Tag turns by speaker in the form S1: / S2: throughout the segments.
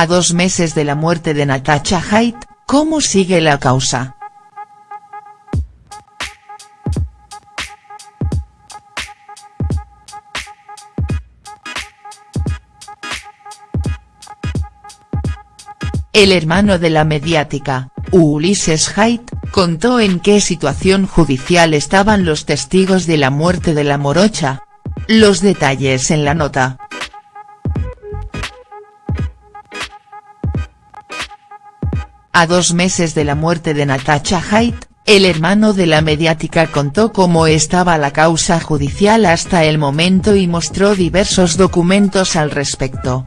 S1: A dos meses de la muerte de Natasha Haidt, ¿cómo sigue la causa?. El hermano de la mediática, Ulises Haidt, contó en qué situación judicial estaban los testigos de la muerte de la morocha. Los detalles en la nota. A dos meses de la muerte de Natasha Haidt, el hermano de la mediática contó cómo estaba la causa judicial hasta el momento y mostró diversos documentos al respecto.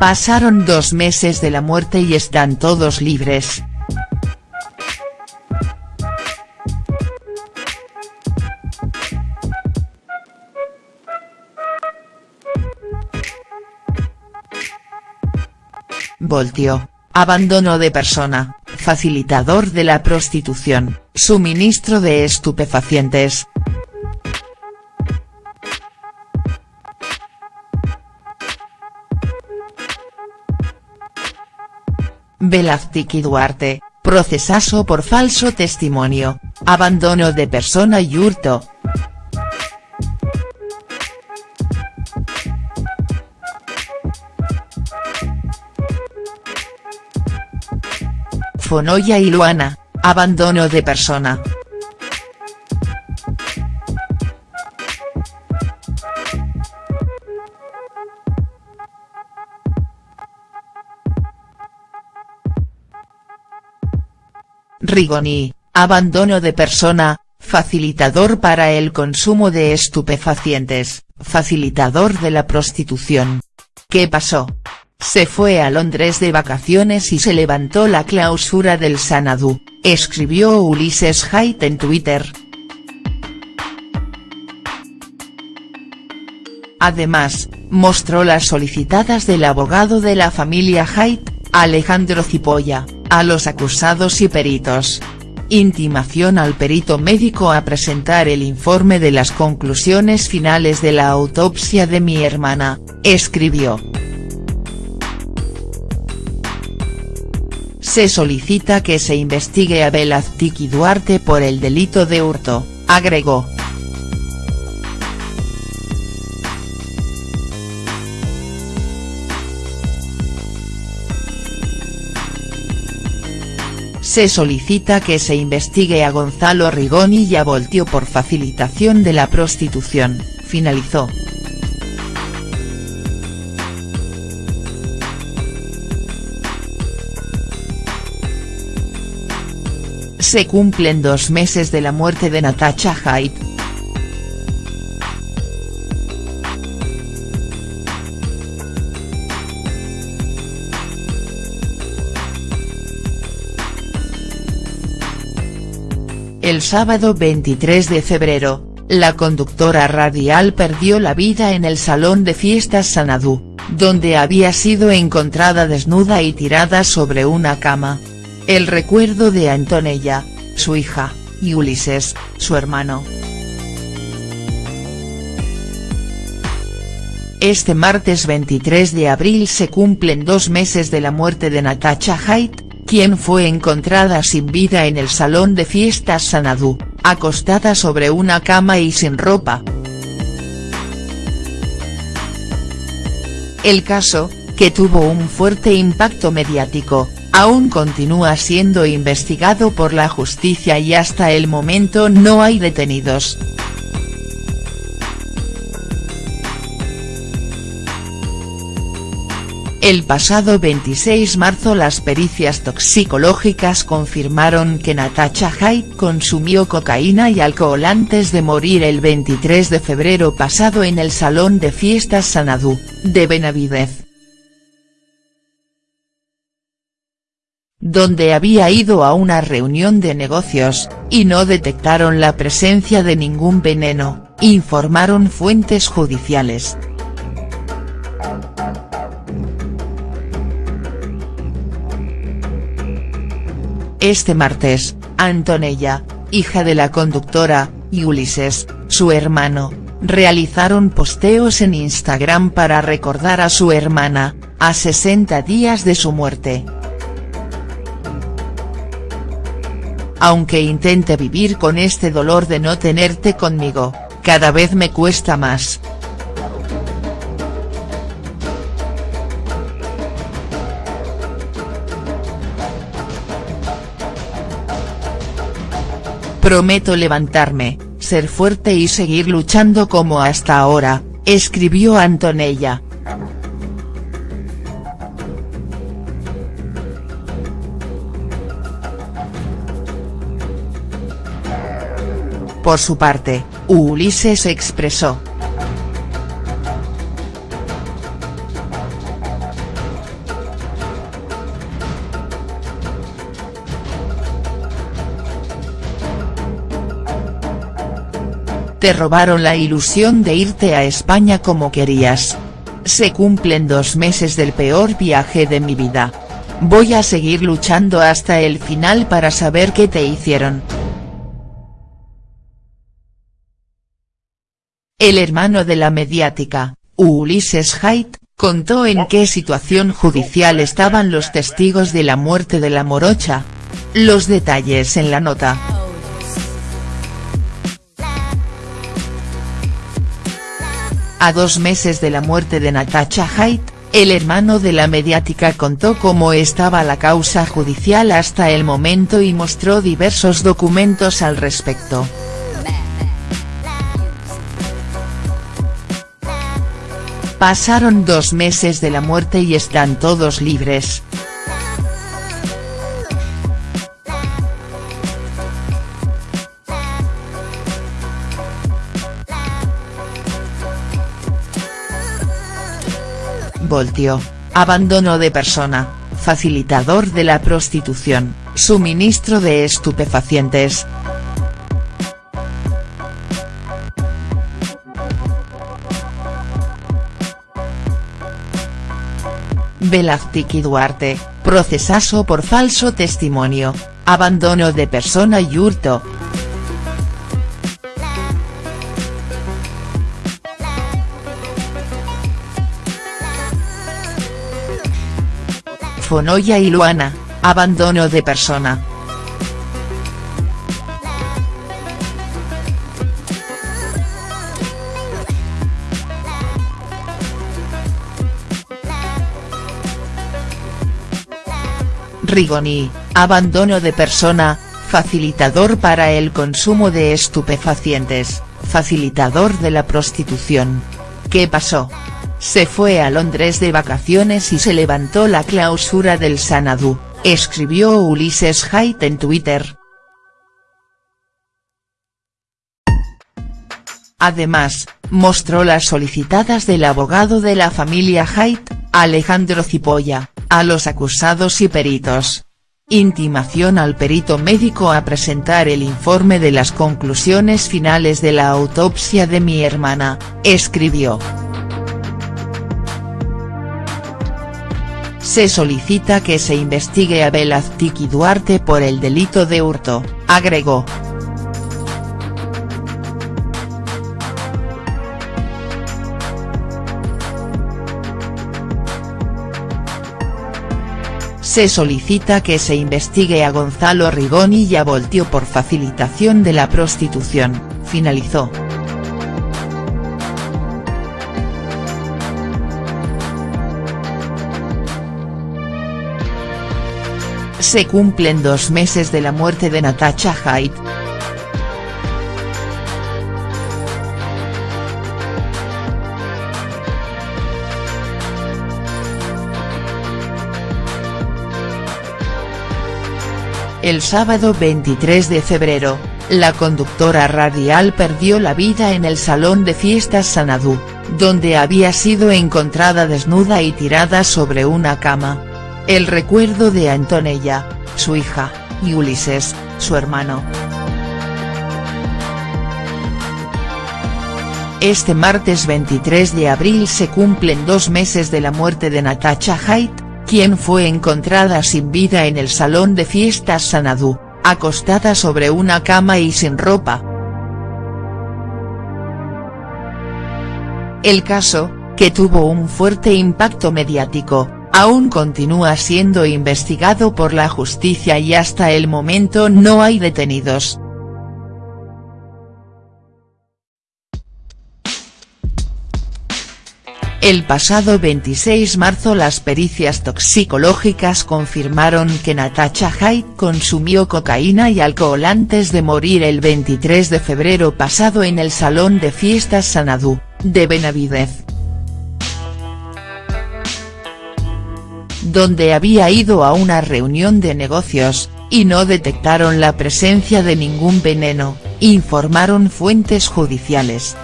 S1: Pasaron dos meses de la muerte y están todos libres. Voltio, abandono de persona, facilitador de la prostitución, suministro de estupefacientes. Velázquez Duarte, procesazo por falso testimonio, abandono de persona y hurto. Fonoya y Luana, abandono de persona. Rigoni, abandono de persona, facilitador para el consumo de estupefacientes, facilitador de la prostitución. ¿Qué pasó? Se fue a Londres de vacaciones y se levantó la clausura del Sanadú, escribió Ulises Haidt en Twitter. Además, mostró las solicitadas del abogado de la familia Haidt, Alejandro Cipolla, a los acusados y peritos. Intimación al perito médico a presentar el informe de las conclusiones finales de la autopsia de mi hermana, escribió. Se solicita que se investigue a Velazquez Duarte por el delito de hurto, agregó. Se solicita que se investigue a Gonzalo Rigoni y a Voltio por facilitación de la prostitución, finalizó. Se cumplen dos meses de la muerte de Natasha Haidt, El sábado 23 de febrero, la conductora radial perdió la vida en el salón de fiestas Sanadú, donde había sido encontrada desnuda y tirada sobre una cama. El recuerdo de Antonella, su hija, y Ulises, su hermano. Este martes 23 de abril se cumplen dos meses de la muerte de Natasha Haidt, quien fue encontrada sin vida en el salón de fiestas Sanadú, acostada sobre una cama y sin ropa. El caso, que tuvo un fuerte impacto mediático, aún continúa siendo investigado por la justicia y hasta el momento no hay detenidos. El pasado 26 marzo las pericias toxicológicas confirmaron que Natasha Haidt consumió cocaína y alcohol antes de morir el 23 de febrero pasado en el salón de fiestas Sanadú, de Benavidez. Donde había ido a una reunión de negocios, y no detectaron la presencia de ningún veneno, informaron fuentes judiciales. Este martes, Antonella, hija de la conductora, y Ulises, su hermano, realizaron posteos en Instagram para recordar a su hermana, a 60 días de su muerte. Aunque intente vivir con este dolor de no tenerte conmigo, cada vez me cuesta más. Prometo levantarme, ser fuerte y seguir luchando como hasta ahora, escribió Antonella. Por su parte, Ulises expresó. Te robaron la ilusión de irte a España como querías. Se cumplen dos meses del peor viaje de mi vida. Voy a seguir luchando hasta el final para saber qué te hicieron. El hermano de la mediática, Ulises Haidt, contó en qué situación judicial estaban los testigos de la muerte de la morocha. Los detalles en la nota. A dos meses de la muerte de Natasha Haidt, el hermano de la mediática contó cómo estaba la causa judicial hasta el momento y mostró diversos documentos al respecto. Pasaron dos meses de la muerte y están todos libres. Voltio, abandono de persona, facilitador de la prostitución, suministro de estupefacientes. Velázquez Duarte, procesazo por falso testimonio, abandono de persona y hurto. Fonoya y Luana, abandono de persona. Rigoni, abandono de persona, facilitador para el consumo de estupefacientes, facilitador de la prostitución. ¿Qué pasó? Se fue a Londres de vacaciones y se levantó la clausura del Sanadú, escribió Ulises Haidt en Twitter. Además, mostró las solicitadas del abogado de la familia Haidt, Alejandro Cipolla, a los acusados y peritos. Intimación al perito médico a presentar el informe de las conclusiones finales de la autopsia de mi hermana, escribió. Se solicita que se investigue a Velázquez y Duarte por el delito de hurto, agregó. Se solicita que se investigue a Gonzalo Rigoni y a Voltio por facilitación de la prostitución, finalizó. Se cumplen dos meses de la muerte de Natasha Haidt. El sábado 23 de febrero, la conductora radial perdió la vida en el salón de fiestas Sanadú, donde había sido encontrada desnuda y tirada sobre una cama. El recuerdo de Antonella, su hija, y Ulises, su hermano. Este martes 23 de abril se cumplen dos meses de la muerte de Natasha Haidt, quien fue encontrada sin vida en el salón de fiestas Sanadú, acostada sobre una cama y sin ropa. El caso, que tuvo un fuerte impacto mediático, aún continúa siendo investigado por la justicia y hasta el momento no hay detenidos. El pasado 26 marzo las pericias toxicológicas confirmaron que Natasha Hyde consumió cocaína y alcohol antes de morir el 23 de febrero pasado en el Salón de Fiestas Sanadú, de Benavidez. Donde había ido a una reunión de negocios, y no detectaron la presencia de ningún veneno, informaron fuentes judiciales.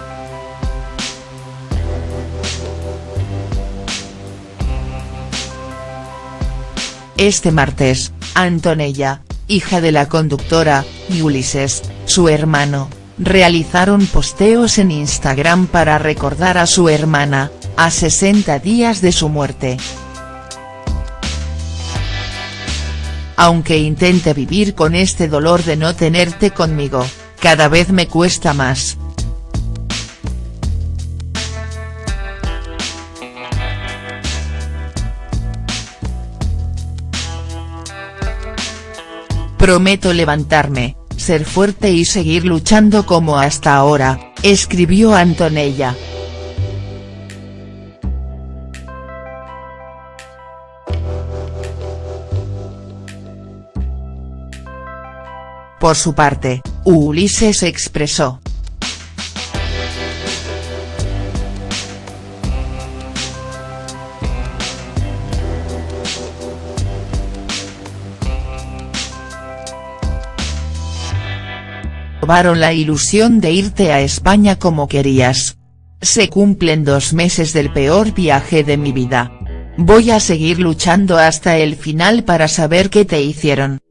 S1: Este martes, Antonella, hija de la conductora, y Ulises, su hermano, realizaron posteos en Instagram para recordar a su hermana, a 60 días de su muerte. Aunque intente vivir con este dolor de no tenerte conmigo, cada vez me cuesta más. Prometo levantarme, ser fuerte y seguir luchando como hasta ahora, escribió Antonella. Por su parte, Ulises expresó, robaron la ilusión de irte a España como querías. Se cumplen dos meses del peor viaje de mi vida. Voy a seguir luchando hasta el final para saber qué te hicieron.